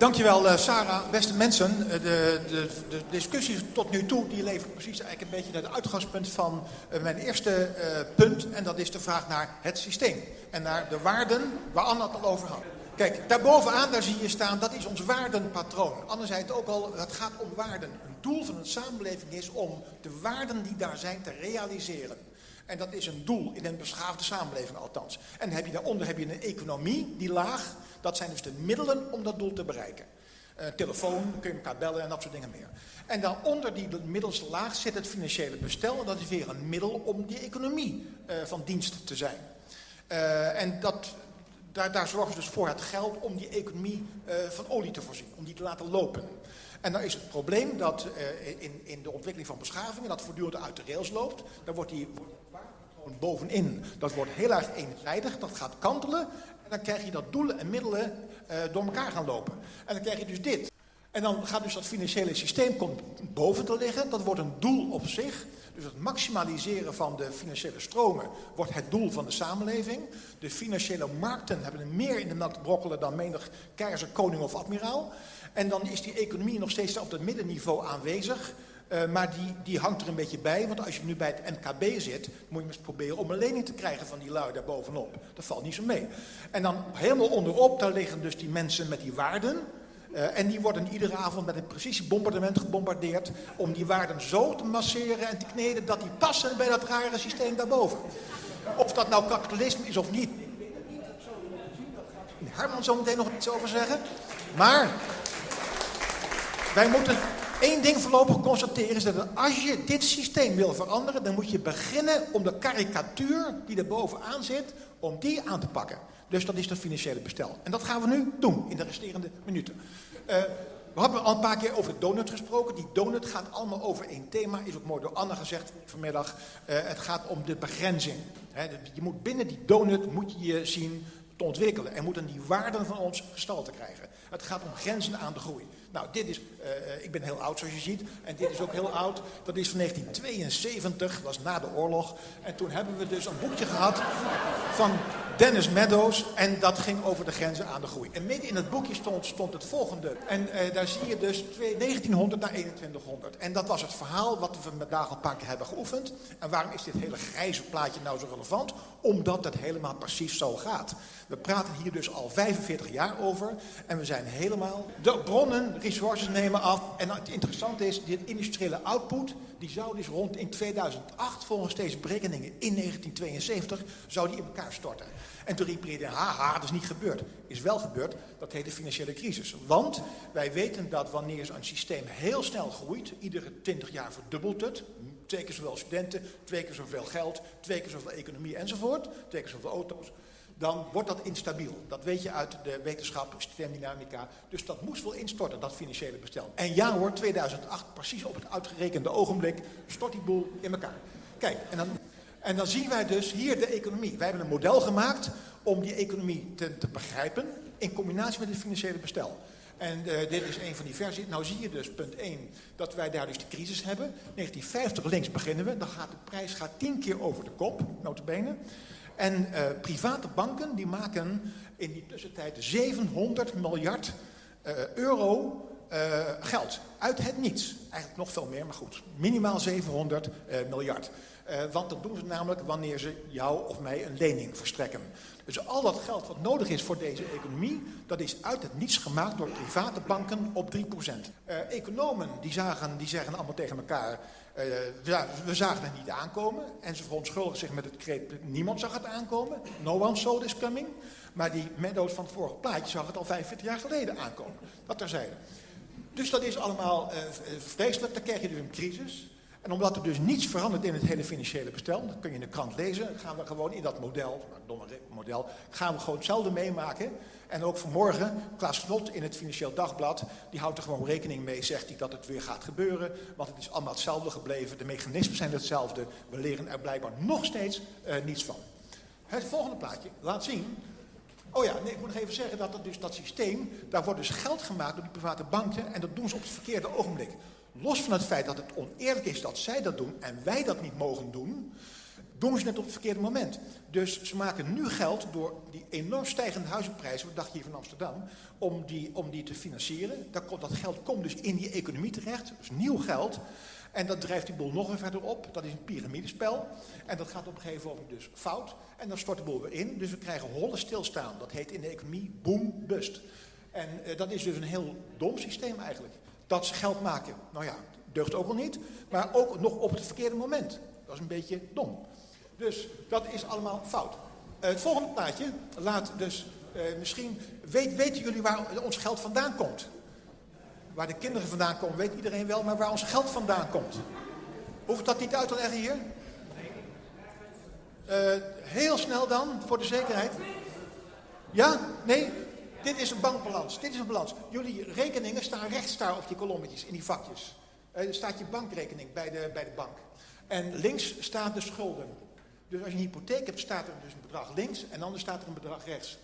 Dankjewel, uh, Sarah. Beste mensen, uh, de, de, de, discussie tot nu toe die levert precies eigenlijk een beetje naar het uitgangspunt van uh, mijn eerste punt. En dat is de vraag naar het systeem. En naar de waarden waar Anna het al over had. Kijk, daarbovenaan daar zie je staan, dat is ons waardenpatroon. Anne zei het ook al, het gaat om waarden. Een doel van een samenleving is om de waarden die daar zijn te realiseren. En dat is een doel in een beschaafde samenleving althans. En heb je daaronder heb je een economie, die laag. Dat zijn dus de middelen om dat doel te bereiken. Uh, telefoon, kun je elkaar bellen en dat soort dingen meer. En dan onder die middelste laag zit het financiële bestel. En dat is weer een middel om die economie uh, van dienst te zijn. Uh, en dat, daar, daar zorgen ze dus voor het geld om die economie van olie te voorzien. Om die te laten lopen. En dan is het probleem dat in, in de ontwikkeling van beschavingen dat voortdurend uit de rails loopt. Dan wordt die bovenin. Dat wordt heel erg eenzijdig, dat gaat kantelen. Dan krijg je dat doelen en middelen uh, door elkaar gaan lopen. En dan krijg je dus dit. En dan gaat dus dat financiële systeem komt boven te liggen. Dat wordt een doel op zich. Dus het maximaliseren van de financiële stromen wordt het doel van de samenleving. De financiële markten hebben er meer in de melk brokkelen dan menig keizer, koning of admiraal. En dan is die economie nog steeds op het middenniveau aanwezig. Uh, maar die, die hangt er een beetje bij, want als je nu bij het MKB zit, moet je eens proberen om een lening te krijgen van die lui daar bovenop. Dat valt niet zo mee. En dan helemaal onderop, daar liggen dus die mensen met die waarden. Uh, en die worden iedere avond met een precisiebombardement gebombardeerd om die waarden zo te masseren en te kneden dat die passen bij dat rare systeem daarboven. Of dat nou kapitalisme is of niet, Herman zo meteen nog iets over zeggen. Maar wij moeten één ding voorlopig constateren is dat als je dit systeem wil veranderen, dan moet je beginnen om de karikatuur die er bovenaan zit, om die aan te pakken. Dus dat is dat financiële bestel. En dat gaan we nu doen in de resterende minuten. Uh, we hebben al een paar keer over de donut gesproken. Die donut gaat allemaal over één thema. Is ook mooi door Anne gezegd vanmiddag. Uh, het gaat om de begrenzing. Je moet binnen die donut moet je je zien te ontwikkelen. En moeten die waarden van ons gestalte krijgen. Het gaat om grenzen aan de groei. Nou, dit is, uh, ik ben heel oud zoals je ziet, en dit is ook heel oud. Dat is van 1972, dat was na de oorlog. En toen hebben we dus een boekje gehad van Dennis Meadows. En dat ging over de grenzen aan de groei. En midden in het boekje stond, stond het volgende. En uh, daar zie je dus 1900 naar 2100. En dat was het verhaal wat we Dagel een paar keer hebben geoefend. En waarom is dit hele grijze plaatje nou zo relevant? Omdat het helemaal precies zo gaat. We praten hier dus al 45 jaar over. En we zijn helemaal... De bronnen, resources nemen af. En het interessante is, dit industriële output... die zou dus rond in 2008, volgens deze berekeningen in 1972... zou die in elkaar storten. En toen riep iedereen, haha, dat is niet gebeurd. Is wel gebeurd, dat heet de financiële crisis. Want wij weten dat wanneer zo'n systeem heel snel groeit... iedere 20 jaar verdubbelt het... Twee keer zoveel studenten, twee keer zoveel geld, twee keer zoveel economie enzovoort. Twee keer zoveel auto's dan wordt dat instabiel. Dat weet je uit de wetenschap, systeemdynamica. Dus dat moest wel instorten, dat financiële bestel. En ja hoor, 2008, precies op het uitgerekende ogenblik, stort die boel in elkaar. Kijk, en dan, en dan zien wij dus hier de economie. Wij hebben een model gemaakt om die economie te, te begrijpen in combinatie met het financiële bestel. En uh, dit is een van die versies. Nou zie je dus, punt 1, dat wij daar dus de crisis hebben. 1950 links beginnen we, dan gaat de prijs gaat tien keer over de kop, notabene. En uh, private banken die maken in die tussentijd 700 miljard uh, euro uh, geld. Uit het niets. Eigenlijk nog veel meer, maar goed. Minimaal 700 miljard. want dat doen ze namelijk wanneer ze jou of mij een lening verstrekken. Dus al dat geld wat nodig is voor deze economie, dat is uit het niets gemaakt door private banken op 3%. economen die, zagen, die zeggen allemaal tegen elkaar, uh, we, zagen het niet aankomen en ze verontschuldigen zich met het kreet, niemand zag het aankomen. No one saw this coming. Maar die Meadows van het vorige plaatje zag het al 45 jaar geleden aankomen. Dat terzijde. Dus dat is allemaal uh, vreselijk. Dan krijg je dus een crisis. En omdat er dus niets verandert in het hele financiële bestel, dat kun je in de krant lezen, gaan we gewoon in dat model, domme model, gaan we gewoon hetzelfde meemaken. En ook vanmorgen, Klaas Slot in het Financieel Dagblad, die houdt er gewoon rekening mee, zegt hij dat het weer gaat gebeuren. Want het is allemaal hetzelfde gebleven, de mechanismen zijn hetzelfde. We leren er blijkbaar nog steeds uh, niets van. Het volgende plaatje laat zien Oh ja, nee, ik moet nog even zeggen dat dat, dus, dat systeem, daar wordt dus geld gemaakt door die private banken en dat doen ze op het verkeerde ogenblik. Los van het feit dat het oneerlijk is dat zij dat doen en wij dat niet mogen doen, doen ze het op het verkeerde moment. Dus ze maken nu geld door die enorm stijgende huizenprijzen, wat dacht je hier van Amsterdam, om die, om die te financieren. Dat, dat geld komt dus in die economie terecht, dus nieuw geld. En dat drijft die boel nog weer verder op. Dat is een piramidespel. En dat gaat op een gegeven moment dus fout. En dan stort de boel weer in. Dus we krijgen holle stilstaan. Dat heet in de economie boom bust. En uh, dat is dus een heel dom systeem eigenlijk. Dat ze geld maken, nou ja, deugt ook al niet. Maar ook nog op het verkeerde moment. Dat is een beetje dom. Dus dat is allemaal fout. Uh, het volgende plaatje laat dus uh, misschien... Weet, weten jullie waar ons geld vandaan komt? Waar de kinderen vandaan komen, weet iedereen wel, maar waar ons geld vandaan komt. Hoeft dat niet uit te leggen hier? Uh, heel snel dan, voor de zekerheid. Ja? Nee? Dit is een bankbalans. Dit is een balans. Jullie rekeningen staan rechts daar op die kolommetjes, in die vakjes. Uh, er staat je bankrekening bij de, bij de bank. En links staat de schulden. Dus als je een hypotheek hebt, staat er dus een bedrag links en anders staat er een bedrag rechts.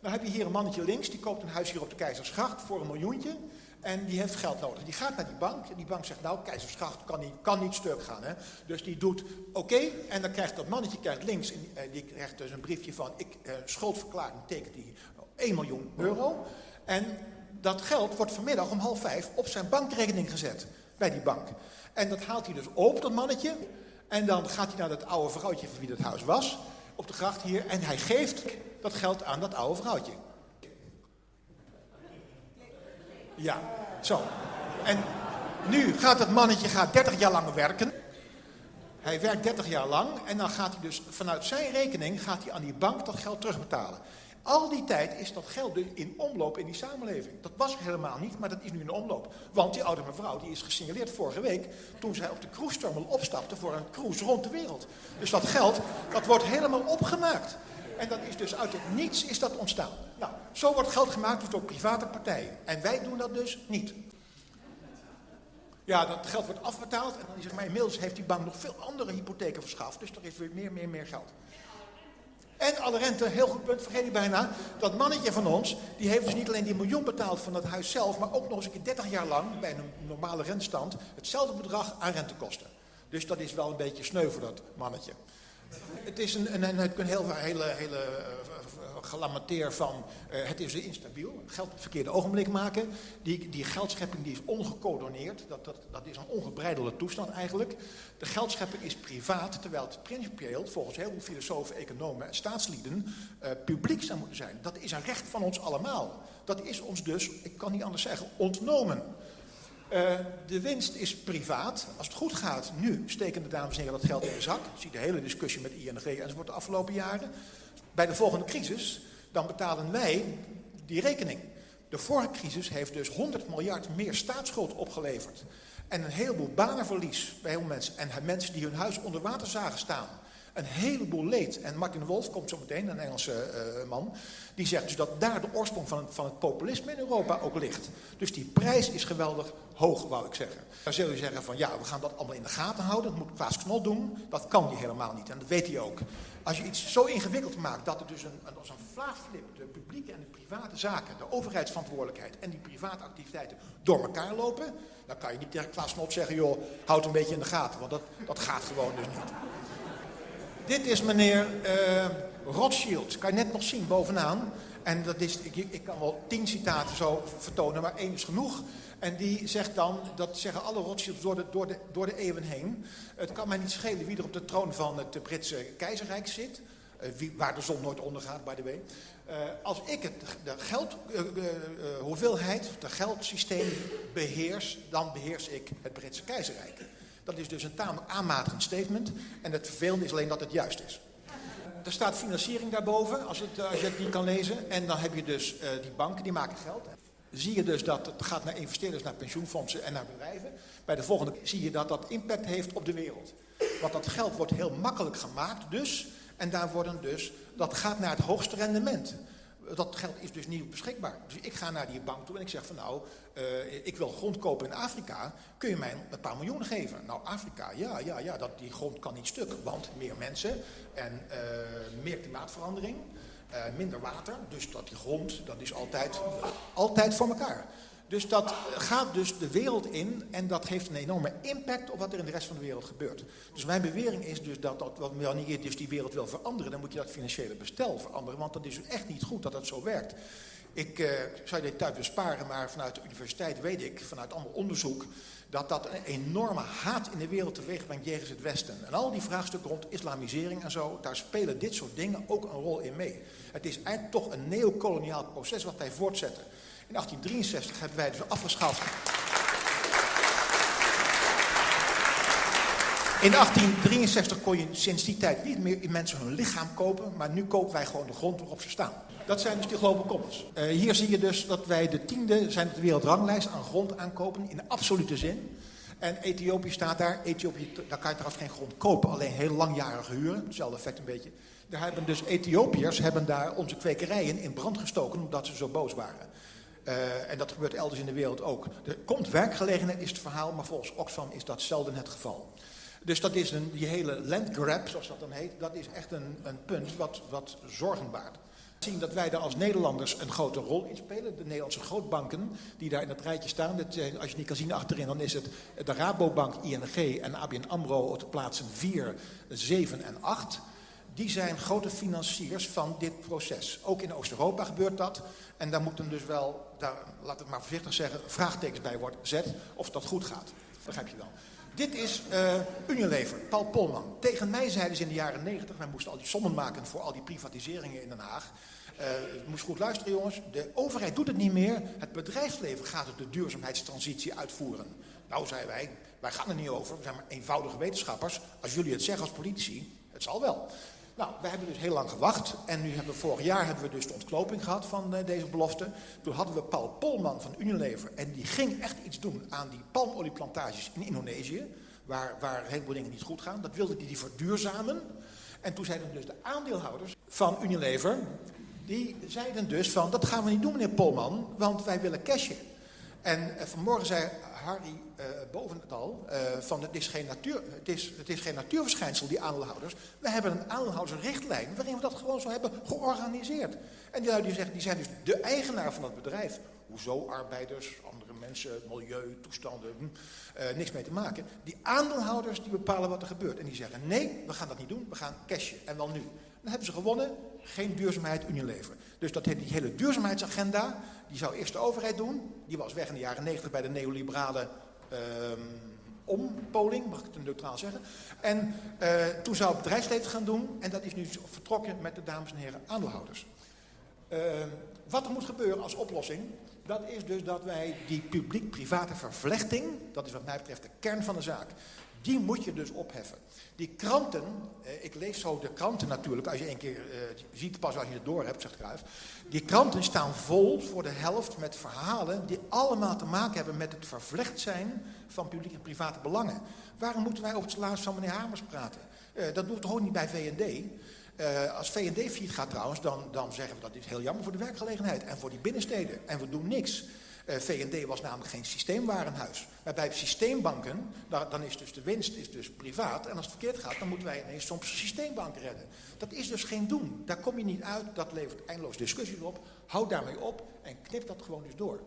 Dan heb je hier een mannetje links, die koopt een huis hier op de Keizersgracht voor een miljoentje. En die heeft geld nodig. Die gaat naar die bank. En die bank zegt, nou, Keizersgracht kan niet, kan niet stuk gaan. Hè? Dus die doet oké. en dan krijgt dat mannetje krijgt links, en, eh, die krijgt dus een briefje van, ik uh, schuldverklaring tekent die 1 miljoen euro. En dat geld wordt vanmiddag om half vijf op zijn bankrekening gezet. Bij die bank. En dat haalt hij dus op, dat mannetje. En dan gaat hij naar dat oude vrouwtje van wie dat huis was. Op de gracht hier. En hij geeft dat geld aan dat oude vrouwtje. Ja, zo. En nu gaat het mannetje gaat 30 jaar lang werken. Hij werkt 30 jaar lang en dan gaat hij dus vanuit zijn rekening gaat hij aan die bank dat geld terugbetalen. Al die tijd is dat geld dus in omloop in die samenleving. Dat was helemaal niet, maar dat is nu in omloop. Want die oude mevrouw die is gesignaleerd vorige week toen zij op de cruise terminal opstapte voor een cruise rond de wereld. Dus dat geld, dat wordt helemaal opgemaakt. En dat is dus uit het niets is dat ontstaan. Nou, zo wordt geld gemaakt dus door private partijen. En wij doen dat dus niet. Ja, dat geld wordt afbetaald en dan is het maar inmiddels heeft die bank nog veel andere hypotheken verschaft. Dus er is weer meer, meer, meer geld. En alle rente, heel goed punt, vergeet ik bijna. Dat mannetje van ons, die heeft dus niet alleen die miljoen betaald van het huis zelf, maar ook nog eens een keer 30 jaar lang, bij een normale rentestand, hetzelfde bedrag aan rentekosten. Dus dat is wel een beetje sneu voor dat mannetje. Het is een, een, een heel, hele, hele uh, gelamenteer van uh, het is instabiel, geld op het verkeerde ogenblik maken. Die, die geldschepping die is ongecoördineerd, dat, dat, dat is een ongebreidelde toestand eigenlijk. De geldschepping is privaat, terwijl het principieel volgens heel veel filosofen, economen en staatslieden uh, publiek zou moeten zijn. Dat is een recht van ons allemaal. Dat is ons dus, ik kan niet anders zeggen, ontnomen. Uh, de winst is privaat. Als het goed gaat, nu steken de dames en heren dat geld in de zak. Zie de hele discussie met ING enzovoort de afgelopen jaren. Bij de volgende crisis, dan betalen wij die rekening. De vorige crisis heeft dus 100 miljard meer staatsschuld opgeleverd. En een heleboel banenverlies bij heel mensen. En mensen die hun huis onder water zagen staan een heleboel leed. En Martin Wolf komt zo meteen, een Engelse uh, man, die zegt dus dat daar de oorsprong van het, van het populisme in Europa ook ligt. Dus die prijs is geweldig hoog, wou ik zeggen. Dan zul je zeggen van ja, we gaan dat allemaal in de gaten houden, dat moet Klaas Knol doen. Dat kan hij helemaal niet en dat weet hij ook. Als je iets zo ingewikkeld maakt dat er dus een, als een vlaagflip de publieke en de private zaken, de overheidsverantwoordelijkheid en die private activiteiten door elkaar lopen, dan kan je niet tegen Klaas Knol zeggen, joh, houd een beetje in de gaten, want dat, dat gaat gewoon dus niet. Dit is meneer uh, Rothschild. Kan je net nog zien bovenaan. En dat is, ik, ik, kan wel tien citaten zo vertonen, maar één is genoeg. En die zegt dan, dat zeggen alle Rothschilds door de, door, de, door de eeuwen heen. Het kan mij niet schelen wie er op de troon van het Britse keizerrijk zit. Uh, wie, waar de zon nooit ondergaat, by the way. Uh, als ik het, de geld, uh, hoeveelheid, het geldsysteem beheers, dan beheers ik het Britse keizerrijk. Dat is dus een tamelijk aanmatigend statement. En het vervelende is alleen dat het juist is. Er staat financiering daarboven, als, het, als je het niet kan lezen. En dan heb je dus uh, die banken, die maken geld. Zie je dus dat het gaat naar investeerders, naar pensioenfondsen en naar bedrijven. Bij de volgende zie je dat dat impact heeft op de wereld. Want dat geld wordt heel makkelijk gemaakt dus. En daar worden dus, dat gaat naar het hoogste rendement dat geld is dus niet beschikbaar. Dus ik ga naar die bank toe en ik zeg van nou, uh, ik wil grond kopen in Afrika. Kun je mij een paar miljoen geven? Nou, Afrika, ja, ja, ja, dat, die grond kan niet stuk. Want meer mensen en uh, meer klimaatverandering, uh, minder water. Dus dat die grond, dat is altijd, altijd voor elkaar. Dus dat gaat dus de wereld in en dat heeft een enorme impact op wat er in de rest van de wereld gebeurt. Dus mijn bewering is dus dat, dat wanneer je dus die wereld wil veranderen, dan moet je dat financiële bestel veranderen. Want dat is echt niet goed dat dat zo werkt. Ik uh, zou dit tijd besparen, maar vanuit de universiteit weet ik, vanuit allemaal onderzoek, dat dat een enorme haat in de wereld teweeg brengt jegens het Westen. En al die vraagstukken rond islamisering en zo, daar spelen dit soort dingen ook een rol in mee. Het is eigenlijk toch een neocoloniaal proces wat wij voortzetten. In 1863 hebben wij dus afgeschaft. In 1863 kon je sinds die tijd niet meer mensen hun lichaam kopen, maar nu kopen wij gewoon de grond waarop ze staan. Dat zijn dus die global commons. Uh, hier zie je dus dat wij de tiende zijn op de wereldranglijst aan grond aankopen in de absolute zin. En Ethiopië staat daar. Ethiopië, daar kan je trouwens geen grond kopen, alleen heel langjarig huren. Hetzelfde effect een beetje. Daar hebben dus Ethiopiërs hebben daar onze kwekerijen in brand gestoken omdat ze zo boos waren. Uh, en dat gebeurt elders in de wereld ook. Er komt werkgelegenheid, is het verhaal, maar volgens Oxfam is dat zelden het geval. Dus dat is een, die hele landgrab, zoals dat dan heet, dat is echt een, een punt wat, wat zorgen baart. Zien dat wij daar als Nederlanders een grote rol in spelen. De Nederlandse grootbanken die daar in het rijtje staan. Dat, als je niet kan zien achterin, dan is het de Rabobank, ING en ABN AMRO op de plaatsen 4, 7 en 8 die zijn grote financiers van dit proces. Ook in Oost-Europa gebeurt dat. En daar moeten dus wel, daar, laat het maar voorzichtig zeggen, vraagtekens bij worden gezet of dat goed gaat. Begrijp je wel. Dit is uh, Unilever, Paul Polman. Tegen mij zeiden ze in de jaren 90, wij moesten al die sommen maken voor al die privatiseringen in Den Haag. Uh, moest goed luisteren jongens, de overheid doet het niet meer. Het bedrijfsleven gaat de duurzaamheidstransitie uitvoeren. Nou, zeiden wij, wij gaan er niet over. We zijn maar eenvoudige wetenschappers. Als jullie het zeggen als politici, het zal wel. Nou, we hebben dus heel lang gewacht. En nu hebben we vorig jaar hebben we dus de ontkloping gehad van uh, deze belofte. Toen hadden we Paul Polman van Unilever. En die ging echt iets doen aan die palmolieplantages in Indonesië. Waar, waar heel veel dingen niet goed gaan. Dat wilde hij die verduurzamen. En toen zeiden dus de aandeelhouders van Unilever. Die zeiden dus van, dat gaan we niet doen meneer Polman. Want wij willen cashen. En uh, vanmorgen zei Harry uh, boven het al, uh, van het is, geen natuur, het, is, het is geen natuurverschijnsel, die aandeelhouders. We hebben een aandeelhoudersrichtlijn waarin we dat gewoon zo hebben georganiseerd. En die, die, zeggen, die zijn dus de eigenaar van dat bedrijf. Hoezo arbeiders, andere mensen, milieu, toestanden, hm, uh, niks mee te maken. Die aandeelhouders die bepalen wat er gebeurt. En die zeggen, nee, we gaan dat niet doen, we gaan cashen. En wel nu. Dan hebben ze gewonnen, geen duurzaamheid Unilever. Dus dat, die hele duurzaamheidsagenda, die zou eerst de overheid doen. Die was weg in de jaren 90 bij de neoliberale um, ompoling, mag ik het neutraal zeggen. En uh, toen zou het bedrijfsleven gaan doen. En dat is nu vertrokken met de dames en heren aandeelhouders. Uh, wat er moet gebeuren als oplossing, dat is dus dat wij die publiek-private vervlechting, dat is wat mij betreft de kern van de zaak, die moet je dus opheffen. Die kranten, eh, ik lees zo de kranten natuurlijk, als je een keer eh, ziet pas als je het door hebt, zegt Kruijf. Die kranten staan vol voor de helft met verhalen die allemaal te maken hebben met het vervlecht zijn van publieke en private belangen. Waarom moeten wij over het salaris van meneer Hamers praten? Uh, dat doet toch ook niet bij VND? Uh, als VND fiet gaat trouwens, dan, dan zeggen we dat is heel jammer voor de werkgelegenheid en voor die binnensteden. En we doen niks. Eh, VND was namelijk geen systeemwarenhuis. Maar bij systeembanken, dan is dus de winst is dus privaat. En als het verkeerd gaat, dan moeten wij ineens soms een systeembank redden. Dat is dus geen doen. Daar kom je niet uit. Dat levert eindeloos discussies op. Houd daarmee op en knip dat gewoon dus door.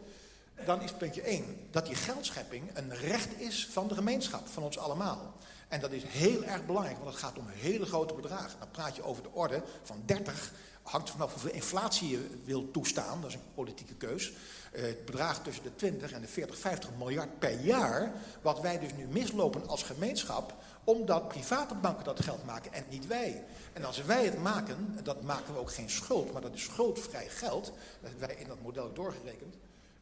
Dan is puntje 1 dat die geldschepping een recht is van de gemeenschap, van ons allemaal. En dat is heel erg belangrijk, want het gaat om hele grote bedragen. Dan praat je over de orde van 30, hangt vanaf hoeveel inflatie je wil toestaan, dat is een politieke keus. Uh, het bedrag tussen de 20 en de 40, 50 miljard per jaar, wat wij dus nu mislopen als gemeenschap, omdat private banken dat geld maken en niet wij. En als wij het maken, dat maken we ook geen schuld, maar dat is schuldvrij geld, dat hebben wij in dat model doorgerekend.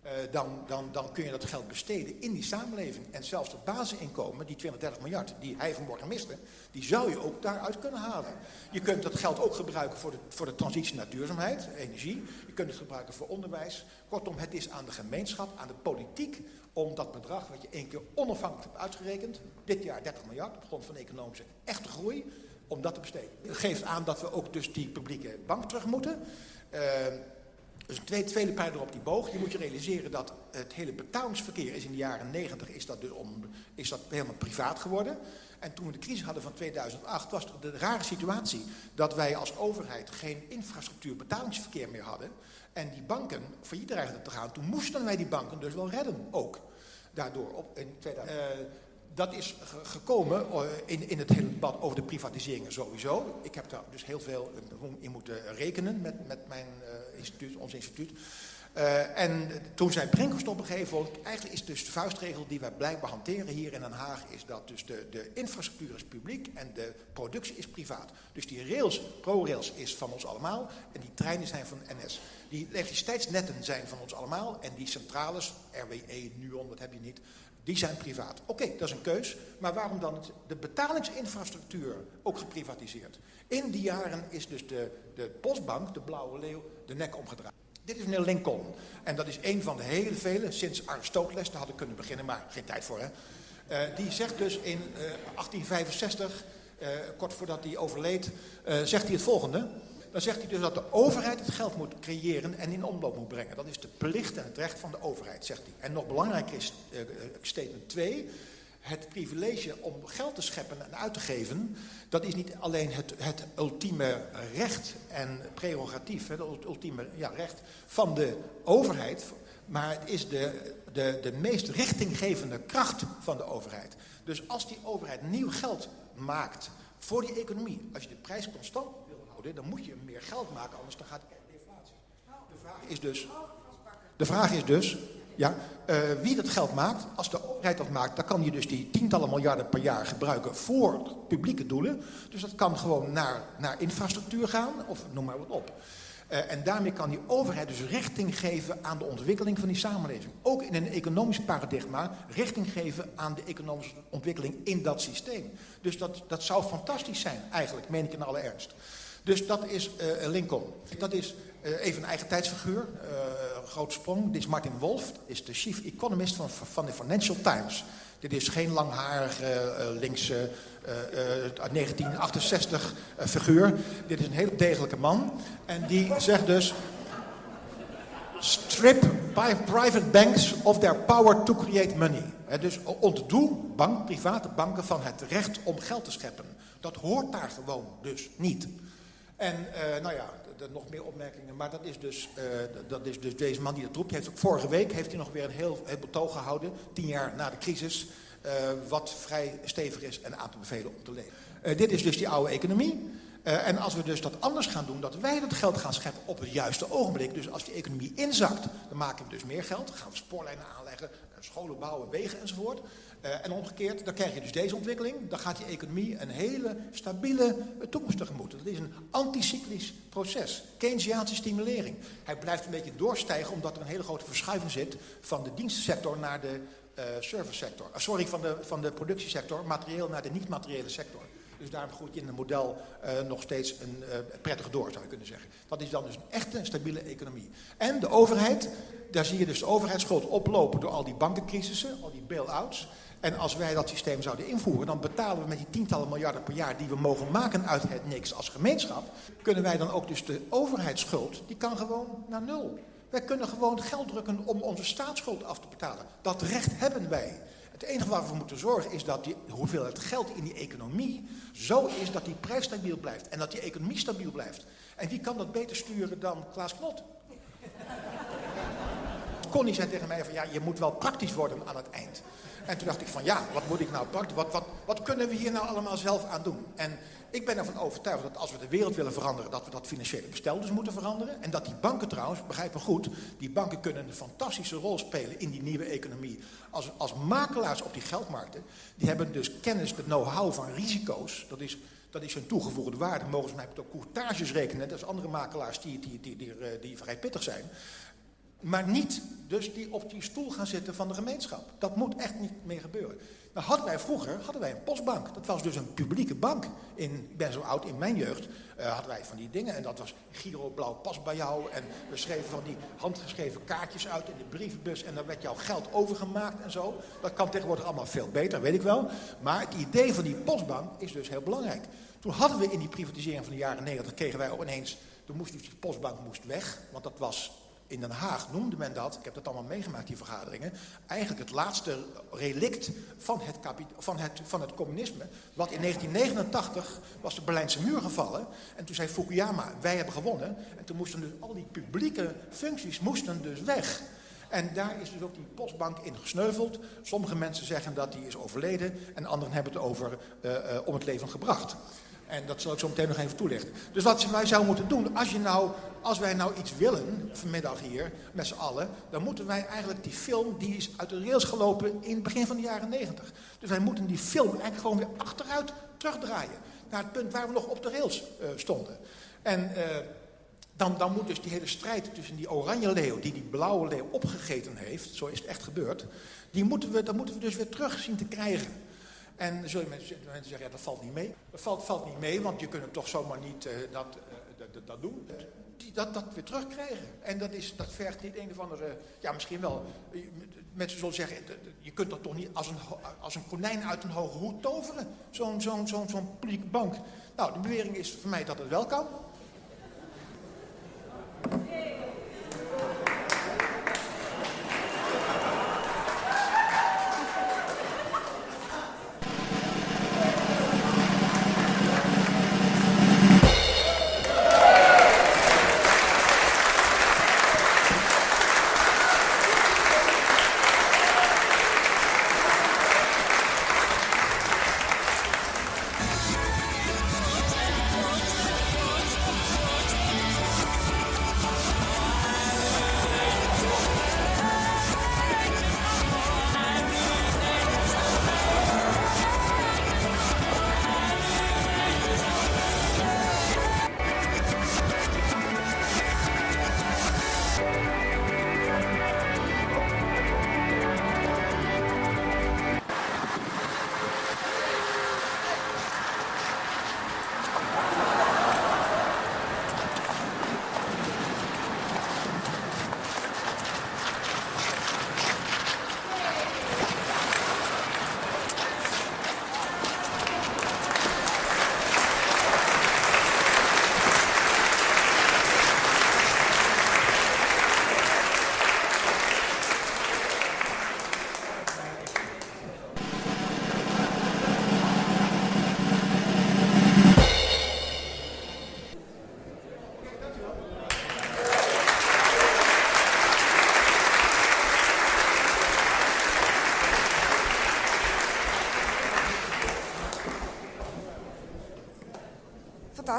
Uh, dan, dan, dan kun je dat geld besteden in die samenleving. En zelfs dat basisinkomen, die 20, 30 miljard die hij vanmorgen miste, die zou je ook daaruit kunnen halen. Je kunt dat geld ook gebruiken voor de, voor de transitie naar duurzaamheid, energie. Je kunt het gebruiken voor onderwijs. Kortom, het is aan de gemeenschap, aan de politiek, om dat bedrag wat je één keer onafhankelijk hebt uitgerekend, dit jaar 30 miljard op grond van economische echte groei, om dat te besteden. Het geeft aan dat we ook dus die publieke bank terug moeten. Uh, Dus een tweede, tweede pijler op die boog. Je moet je realiseren dat het hele betalingsverkeer is in de jaren 90 is dat, dus om, is dat helemaal privaat geworden. En toen we de crisis hadden van 2008 was de rare situatie dat wij als overheid geen infrastructuur betalingsverkeer meer hadden. En die banken failliet dreigden te gaan. Toen moesten wij die banken dus wel redden ook. Daardoor op, in 2000. Uh, dat is gekomen uh, in, in het hele debat over de privatiseringen sowieso. Ik heb daar dus heel veel in moeten rekenen met, met mijn instituut, ons instituut. Uh, en toen zei Brinkhorst op gegeven eigenlijk is dus de vuistregel die wij blijkbaar hanteren hier in Den Haag, is dat dus de, de infrastructuur is publiek en de productie is privaat. Dus die rails, ProRails is van ons allemaal en die treinen zijn van NS. Die elektriciteitsnetten zijn van ons allemaal en die centrales, RWE, NUON, dat heb je niet, die zijn privaat. Oké, dat is een keus, maar waarom dan de betalingsinfrastructuur ook geprivatiseerd? In die jaren is dus de, de Postbank, de Blauwe Leeuw, de nek omgedraaid. Dit is meneer Lincoln. En dat is een van de hele vele, sinds Aristoteles, daar had ik kunnen beginnen, maar geen tijd voor hè. Uh, die zegt dus in uh, 1865, uh, kort voordat hij overleed, zegt hij het volgende. Dan zegt hij dus dat de overheid het geld moet creëren en in omloop moet brengen. Dat is de plicht en het recht van de overheid, zegt hij. En nog belangrijker is statement 2 het privilege om geld te scheppen en uit te geven, dat is niet alleen het, het ultieme recht en prerogatief, het ultieme ja, recht van de overheid, maar het is de, de, de meest richtinggevende kracht van de overheid. Dus als die overheid nieuw geld maakt voor die economie, als je de prijs constant dan moet je meer geld maken, anders dan gaat er. De vraag is dus, de vraag is dus ja, uh, wie dat geld maakt, als de overheid dat maakt, dan kan je dus die tientallen miljarden per jaar gebruiken voor publieke doelen. Dus dat kan gewoon naar, naar infrastructuur gaan, of noem maar wat op. Uh, en daarmee kan die overheid dus richting geven aan de ontwikkeling van die samenleving. Ook in een economisch paradigma richting geven aan de economische ontwikkeling in dat systeem. Dus dat, dat zou fantastisch zijn, eigenlijk, meen ik in alle ernst. Dus dat is uh, Lincoln. Dat is uh, even een eigen tijdsfiguur, uh, grote sprong. Dit is Martin Wolf, is de chief economist van, van de Financial Times. Dit is geen langharige linkse uit 1968 figuur. Dit is een heel degelijke man. En die zegt dus... Strip private banks of their power to create money. Dus ontdoe bank, private banken van het recht om geld te scheppen. Dat hoort daar gewoon dus niet. En uh, nou ja, nog meer opmerkingen. Maar dat is, dus, uh, dat is dus deze man die dat roept. Heeft, vorige week heeft hij nog weer een heel, heel betoog gehouden. Tien jaar na de crisis. Uh, wat vrij stevig is en aan te bevelen om te leven. dit is dus die oude economie. En als we dus dat anders gaan doen, dat wij dat geld gaan scheppen op het juiste ogenblik. Dus als die economie inzakt, dan maken we dus meer geld. Dan gaan we spoorlijnen aanleggen, scholen bouwen, wegen enzovoort. Uh, en omgekeerd, dan krijg je dus deze ontwikkeling. Dan gaat die economie een hele stabiele toekomst tegemoet. Dat is een anticyclisch proces. Keynesiaanse stimulering. Hij blijft een beetje doorstijgen omdat er een hele grote verschuiving zit van de dienstensector naar de uh, servicesector. Uh, sorry, van de, van de productiesector, materieel naar de niet-materiële sector. Dus daarom groeit in het model nog steeds een uh, prettig door, zou je kunnen zeggen. Dat is dan dus een echte stabiele economie. En de overheid, daar zie je dus de overheidsschuld oplopen door al die bankencrisissen, al die bail-outs. En als wij dat systeem zouden invoeren, dan betalen we met die tientallen miljarden per jaar die we mogen maken uit het niks als gemeenschap, kunnen wij dan ook dus de overheidsschuld, die kan gewoon naar nul. Wij kunnen gewoon geld drukken om onze staatsschuld af te betalen. Dat recht hebben wij. Het enige waar we voor moeten zorgen is dat die hoeveelheid geld in die economie zo is dat die prijs stabiel blijft. En dat die economie stabiel blijft. En wie kan dat beter sturen dan Klaas Knot? Connie zei tegen mij van ja, je moet wel praktisch worden aan het eind. En toen dacht ik van ja, wat moet ik nou praktisch, wat, wat, wat kunnen we hier nou allemaal zelf aan doen? En ik ben ervan overtuigd dat als we de wereld willen veranderen, dat we dat financiële bestel dus moeten veranderen. En dat die banken trouwens, begrijp me goed, die banken kunnen een fantastische rol spelen in die nieuwe economie. Als, als makelaars op die geldmarkten, die hebben dus kennis, de know-how van risico's. Dat is, dat is hun toegevoegde waarde. Mogen ze mij ook courtages rekenen, net als andere makelaars die, die, die, die, die, die vrij pittig zijn. Maar niet dus die op die stoel gaan zitten van de gemeenschap. Dat moet echt niet meer gebeuren. Nou hadden wij vroeger hadden wij een postbank. Dat was dus een publieke bank. In, ik ben zo oud, in mijn jeugd uh, hadden wij van die dingen. En dat was Giro Blauw pas bij jou. En we schreven van die handgeschreven kaartjes uit in de brievenbus. En dan werd jouw geld overgemaakt en zo. Dat kan tegenwoordig allemaal veel beter, weet ik wel. Maar het idee van die postbank is dus heel belangrijk. Toen hadden we in die privatisering van de jaren 90, kregen wij ook ineens... Toen moest die postbank moest weg, want dat was in Den Haag noemde men dat, ik heb dat allemaal meegemaakt, die vergaderingen, eigenlijk het laatste relict van het, van het, van het communisme. Wat in 1989 was de Berlijnse muur gevallen. En toen zei Fukuyama, wij hebben gewonnen. En toen moesten dus al die publieke functies moesten dus weg. En daar is dus ook die postbank in gesneuveld. Sommige mensen zeggen dat die is overleden en anderen hebben het over uh, uh, om het leven gebracht. En dat zal ik zo meteen nog even toelichten. Dus wat wij zouden moeten doen, als, je nou, als wij nou iets willen vanmiddag hier met z'n allen, dan moeten wij eigenlijk die film, die is uit de rails gelopen in het begin van de jaren negentig. Dus wij moeten die film eigenlijk gewoon weer achteruit terugdraaien. Naar het punt waar we nog op de rails uh, stonden. En uh, dan, dan moet dus die hele strijd tussen die oranje leeuw, die die blauwe leeuw opgegeten heeft, zo is het echt gebeurd, die moeten we, dat moeten we dus weer terug zien te krijgen. En zullen mensen, mensen zeggen, ja, dat valt niet mee. Dat valt, valt niet mee, want je kunt het toch zomaar niet uh, dat, uh, dat, dat, doen. Die, dat, dat weer terugkrijgen. En dat, is, dat vergt niet een of andere... Ja, misschien wel. Mensen zullen zeggen, je kunt dat toch niet als een, als een konijn uit een hoge hoed toveren. Zo'n zo'n zo'n zo'n publieke bank. Nou, de bewering is voor mij dat het wel kan.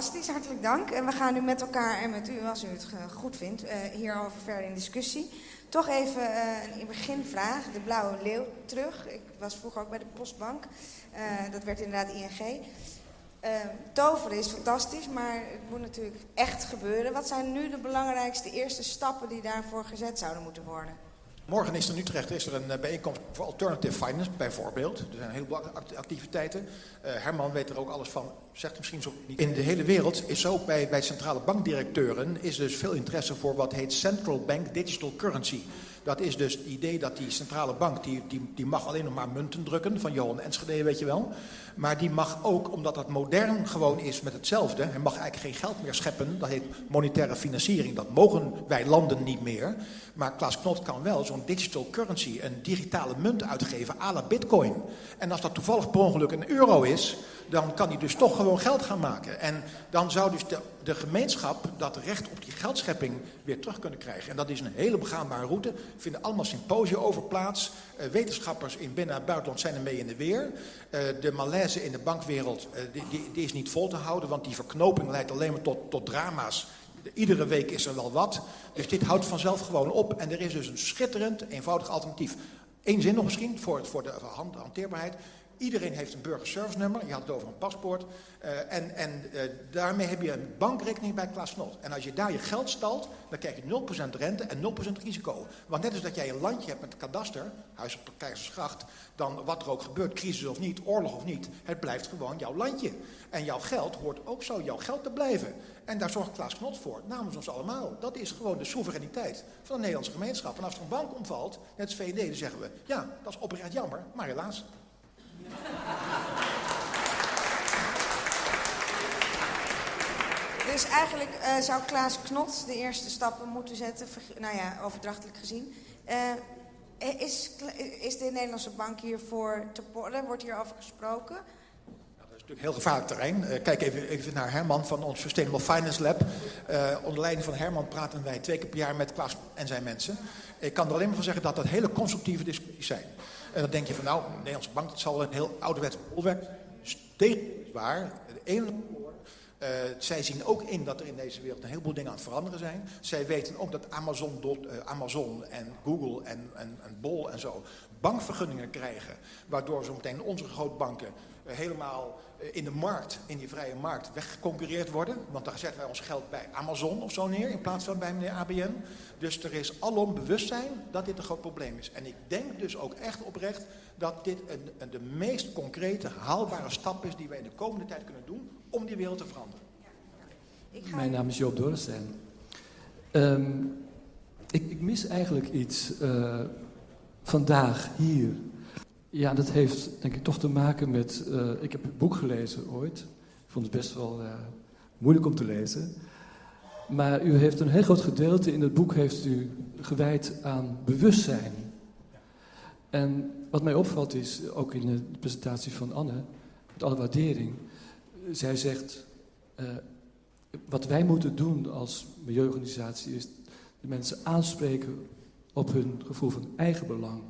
Fantastisch, hartelijk dank. En we gaan nu met elkaar en met u, als u het goed vindt, uh, hierover verder in discussie. Toch even uh, een beginvraag, de blauwe leeuw terug. Ik was vroeger ook bij de postbank, dat werd inderdaad ING. toveren is fantastisch, maar het moet natuurlijk echt gebeuren. Wat zijn nu de belangrijkste eerste stappen die daarvoor gezet zouden moeten worden? Morgen is er in Utrecht is er een bijeenkomst voor Alternative Finance, bijvoorbeeld. Er zijn heel veel activiteiten. Uh, Herman weet er ook alles van, zegt misschien zo niet. In de hele wereld is ook bij, bij centrale bankdirecteuren is dus veel interesse voor wat heet Central Bank Digital Currency. Dat is dus het idee dat die centrale bank, die, die, die mag alleen nog maar munten drukken, van Johan Enschede weet je wel. Maar die mag ook, omdat dat modern gewoon is met hetzelfde, hij mag eigenlijk geen geld meer scheppen, dat heet monetaire financiering, dat mogen wij landen niet meer. Maar Klaas Knot kan wel zo'n digital currency, een digitale munt uitgeven à la bitcoin. En als dat toevallig per ongeluk een euro is, dan kan hij dus toch gewoon geld gaan maken. En dan zou dus de, gemeenschap dat recht op die geldschepping weer terug kunnen krijgen. En dat is een hele begaanbare route. Er vinden allemaal symposia over plaats. Uh, wetenschappers in binnen- en buitenland zijn er mee in de weer. Uh, de malaise in de bankwereld uh, die, die, is niet vol te houden, want die verknoping leidt alleen maar tot, tot drama's. Iedere week is er wel wat. Dus dit houdt vanzelf gewoon op. En er is dus een schitterend, eenvoudig alternatief. Eén zin nog misschien voor, voor de hanteerbaarheid. Iedereen heeft een burgerservice nummer. Je had het over een paspoort. Uh, en en uh, daarmee heb je een bankrekening bij Klaas Knot. En als je daar je geld stalt, dan krijg je 0% rente en 0% risico. Want net als dat jij een landje hebt met kadaster, huis op Keizersgracht, dan wat er ook gebeurt, crisis of niet, oorlog of niet, het blijft gewoon jouw landje. En jouw geld hoort ook zo jouw geld te blijven. En daar zorgt Klaas Knot voor, namens ons allemaal. Dat is gewoon de soevereiniteit van de Nederlandse gemeenschap. En als er een bank omvalt, net als VVD, dan zeggen we, ja, dat is oprecht jammer, maar helaas. Dus eigenlijk uh, zou Klaas Knot de eerste stappen moeten zetten, nou ja, overdrachtelijk gezien. Uh, is, is de Nederlandse bank hiervoor te porren? Wordt hierover gesproken? natuurlijk heel gevaarlijk terrein. Kijk even, even, naar Herman van ons Sustainable Finance Lab. Onder leiding van Herman praten wij twee keer per jaar met Klaas en zijn mensen. Ik kan er alleen maar van zeggen dat dat hele constructieve discussies zijn. En dan denk je van nou, de Nederlandse bank dat zal een heel ouderwets bolwerk. Steeds waar. De ene uh, zij zien ook in dat er in deze wereld een heleboel dingen aan het veranderen zijn. Zij weten ook dat Amazon, uh, Amazon en Google en, en, en Bol en zo bankvergunningen krijgen. Waardoor zo meteen onze grootbanken helemaal in de markt, in die vrije markt, weggeconcurreerd worden. Want daar zetten wij ons geld bij Amazon of zo neer in plaats van bij meneer ABN. Dus er is alom bewustzijn dat dit een groot probleem is. En ik denk dus ook echt oprecht dat dit een, een, de meest concrete, haalbare stap is die wij in de komende tijd kunnen doen om die wereld te veranderen. Ga... Mijn naam is Joop Dorrestein. Um, ik, ik, mis eigenlijk iets uh, vandaag hier. Ja, dat heeft denk ik toch te maken met. Uh, ik heb het boek gelezen ooit. Ik vond het best wel uh, moeilijk om te lezen. Maar u heeft een heel groot gedeelte in het boek heeft u gewijd aan bewustzijn. En wat mij opvalt is, ook in de presentatie van Anne, met alle waardering, zij zegt, uh, wat wij moeten doen als milieuorganisatie is de mensen aanspreken op hun gevoel van eigenbelang.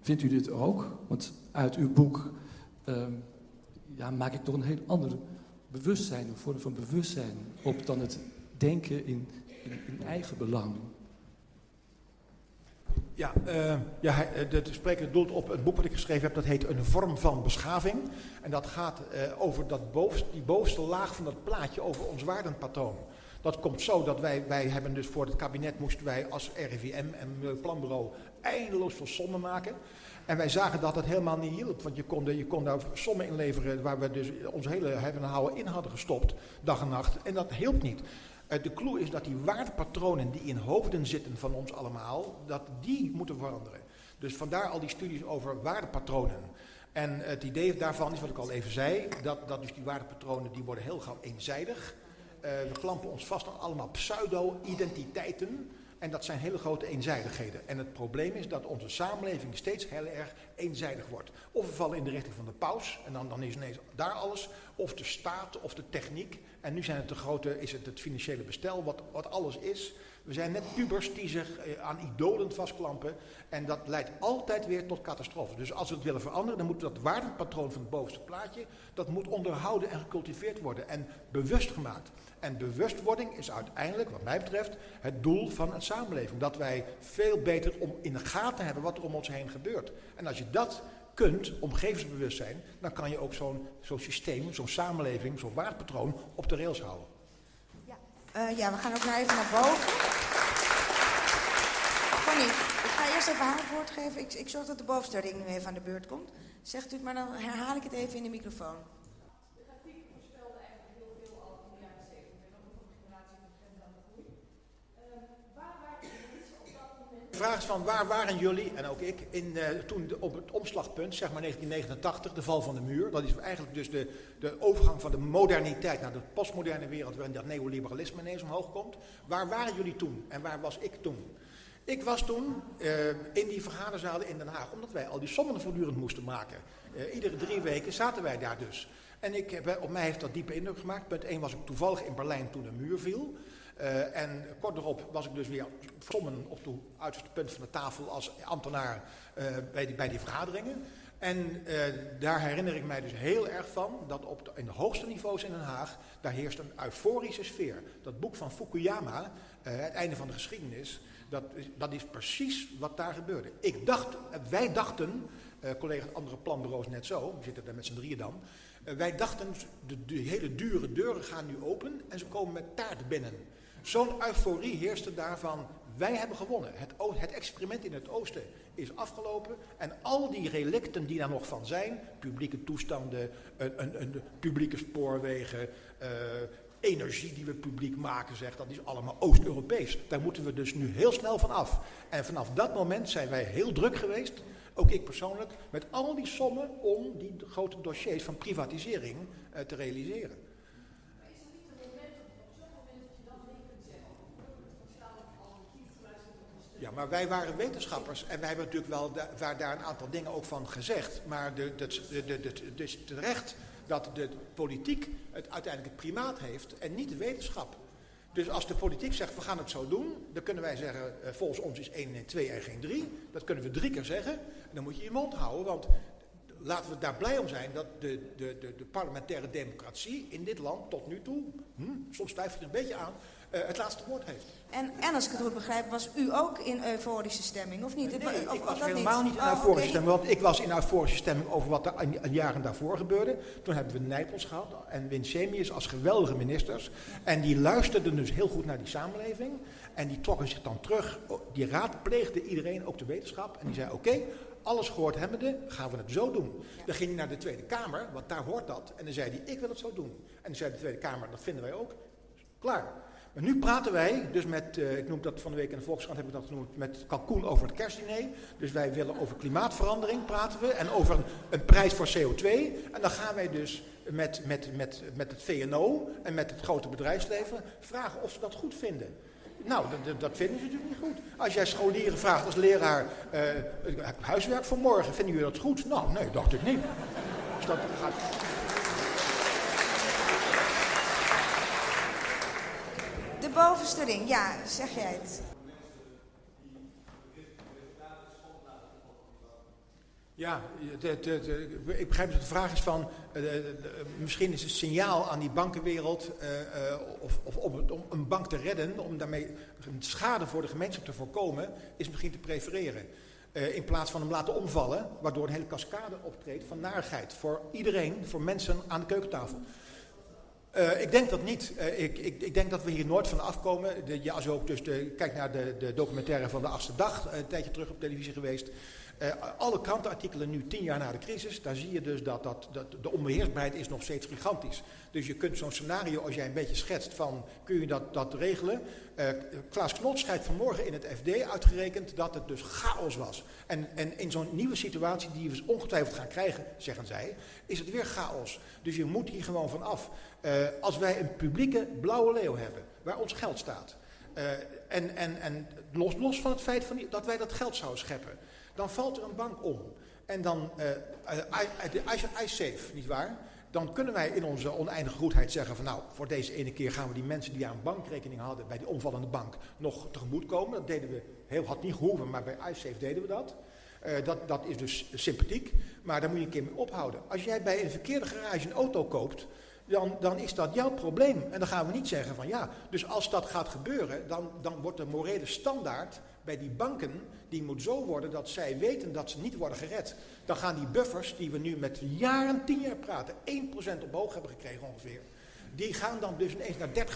Vindt u dit ook? Want uit uw boek um, ja, maak ik toch een heel ander bewustzijn, een vorm van bewustzijn op dan het denken in, in, eigen belang. Ja, uh, ja de, de spreker doelt op het boek wat ik geschreven heb, dat heet Een vorm van beschaving. En dat gaat uh, over dat die bovenste laag van dat plaatje, over ons waardenpatroon. Dat komt zo dat wij, wij hebben dus voor het kabinet moesten wij als RIVM en Planbureau eindeloos veel sommen maken. En wij zagen dat het helemaal niet hielp, want je kon, je kon daar sommen inleveren waar we dus ons hele hebben en houden in hadden gestopt, dag en nacht. En dat hielp niet. Uh, de clue is dat die waardepatronen die in hoofden zitten van ons allemaal, dat die moeten veranderen. Dus vandaar al die studies over waardepatronen. En het idee daarvan is wat ik al even zei, dat, dat dus die waardepatronen die worden heel gauw eenzijdig. Uh, we klampen ons vast aan allemaal pseudo-identiteiten. En dat zijn hele grote eenzijdigheden. En het probleem is dat onze samenleving steeds heel erg eenzijdig wordt. Of we vallen in de richting van de paus, en dan, dan is ineens daar alles. Of de staat, of de techniek. En nu zijn het de grote, is het het financiële bestel, wat, wat alles is. We zijn net pubers die zich eh, aan idolen vastklampen. En dat leidt altijd weer tot catastrofe. Dus als we het willen veranderen, dan moet dat waardepatroon van het bovenste plaatje, dat moet onderhouden en gecultiveerd worden. En bewust gemaakt. En bewustwording is uiteindelijk, wat mij betreft, het doel van een samenleving. Dat wij veel beter om in de gaten hebben wat er om ons heen gebeurt. En als je dat kunt, omgevingsbewustzijn, dan kan je ook zo'n zo'n systeem, zo'n samenleving, zo'n waardepatroon op de rails houden. Ja, uh, ja we gaan ook naar even naar boven. Ik ga eerst even haar het woord geven. Ik, ik zorg dat de bovenste ring nu even aan de beurt komt. Zegt u het, maar dan herhaal ik het even in de microfoon. vraag is van waar waren jullie, en ook ik, in, uh, toen op het omslagpunt, zeg maar 1989, de val van de muur. Dat is eigenlijk dus de, de overgang van de moderniteit naar de postmoderne wereld, waarin dat neoliberalisme ineens omhoog komt. Waar waren jullie toen en waar was ik toen? Ik was toen uh, in die vergaderzalen in Den Haag, omdat wij al die sommen voortdurend moesten maken. Uh, iedere drie weken zaten wij daar dus. En ik, op mij heeft dat diepe indruk gemaakt. Punt 1 was ik toevallig in Berlijn toen de muur viel. En kort erop was ik dus weer sommen op het uiterste punt van de tafel als ambtenaar bij, die, bij die vergaderingen. En daar herinner ik mij dus heel erg van dat op in de hoogste niveaus in Den Haag, daar heerst een euforische sfeer. Dat boek van Fukuyama, het einde van de geschiedenis, dat, dat is precies wat daar gebeurde. Ik dacht, wij dachten, collega's andere planbureaus net zo, we zitten daar met z'n drieën dan, wij dachten, de, hele dure deuren gaan nu open en ze komen met taart binnen. Zo'n euforie heerste daarvan, wij hebben gewonnen. Het, het, experiment in het oosten is afgelopen. En al die relicten die daar nog van zijn, publieke toestanden, een, een, een publieke spoorwegen, uh, energie die we publiek maken, zegt, dat is allemaal Oost-Europees. Daar moeten we dus nu heel snel van af. En vanaf dat moment zijn wij heel druk geweest, ook ik persoonlijk, met al die sommen om die grote dossiers van privatisering eh, te realiseren. Ja, maar wij waren wetenschappers en wij hebben natuurlijk wel waar daar een aantal dingen ook van gezegd. Maar de, de, de, de, terecht dat de politiek het uiteindelijk het primaat heeft en niet de wetenschap. Dus als de politiek zegt, we gaan het zo doen, dan kunnen wij zeggen, eh, volgens ons is 1 en 2 en geen 3. Dat kunnen we drie keer zeggen. En dan moet je je mond houden, want laten we daar blij om zijn dat de, de, de, parlementaire democratie in dit land tot nu toe, hm, soms twijfel je er een beetje aan, het laatste woord heeft. En, en als ik het goed begrijp, was u ook in euforische stemming, of niet? Nee, of, ik was helemaal niet, in oh, euforische stemming, want ik was in euforische stemming over wat er jaren daarvoor gebeurde. Toen hebben we Nijpels gehad en Winsemius als geweldige ministers. En die luisterden dus heel goed naar die samenleving. En die trokken zich dan terug, die raadpleegde iedereen, ook de wetenschap. En die zei, oké, alles gehoord hebbende, gaan we het zo doen. Dan ging hij naar de Tweede Kamer, want daar hoort dat. En dan zei hij, ik wil het zo doen. En dan zei de Tweede Kamer, dat vinden wij ook. Klaar. Maar nu praten wij, dus met, uh, ik noem dat van de week in de Volkskrant, heb ik dat genoemd, met Kalkoen over het kerstdiner. Dus wij willen over klimaatverandering praten we en over een, een, prijs voor CO2. En dan gaan wij dus met, met, met, met het VNO en met het grote bedrijfsleven vragen of ze dat goed vinden. Nou, dat, dat vinden ze natuurlijk niet goed. Als jij scholieren vraagt als leraar, uh, huiswerk voor morgen, vinden jullie dat goed? Nou, nee, dacht ik niet. Dus dat gaat... De bovenste ring, ja, zeg jij het. Ja, ik begrijp dat de vraag is van, uh, misschien is het signaal aan die bankenwereld uh, of, of om, om, een bank te redden, om daarmee schade voor de gemeenschap te voorkomen, is misschien te prefereren. in plaats van hem laten omvallen, waardoor een hele cascade optreedt van narigheid voor iedereen, voor mensen aan de keukentafel. Uh, ik denk dat niet. Uh, ik, ik, ik, denk dat we hier nooit van afkomen. De, ja, als je ook dus de, kijkt naar de, de documentaire van de achtste dag, een tijdje terug op televisie geweest. Alle krantenartikelen nu tien jaar na de crisis, daar zie je dus dat, dat, dat de onbeheersbaarheid is nog steeds gigantisch. Dus je kunt zo'n scenario, als jij een beetje schetst van, kun je dat, dat regelen? Klaas Knot schrijft vanmorgen in het FD uitgerekend dat het dus chaos was. En, en in zo'n nieuwe situatie die we ongetwijfeld gaan krijgen, zeggen zij, is het weer chaos. Dus je moet hier gewoon van af. Uh, als wij een publieke blauwe leeuw hebben, waar ons geld staat, en, en, en los, los van het feit van dat wij dat geld zouden scheppen dan valt er een bank om. En dan, uh, uh, safe, nietwaar? Dan kunnen wij in onze oneindige goedheid zeggen van nou, voor deze ene keer gaan we die mensen die aan bankrekening hadden bij die omvallende bank nog tegemoet komen. Dat deden we, heel had niet gehoeven, maar bij iSafe deden we dat. Dat, dat is dus sympathiek, maar daar moet je een keer mee ophouden. Als jij bij een verkeerde garage een auto koopt, dan, dan is dat jouw probleem. En dan gaan we niet zeggen van ja, dus als dat gaat gebeuren, dan, dan wordt de morele standaard bij die banken, die moet zo worden dat zij weten dat ze niet worden gered. Dan gaan die buffers, die we nu met jaren, tien jaar praten, 1% omhoog hebben gekregen ongeveer. Die gaan dan dus ineens naar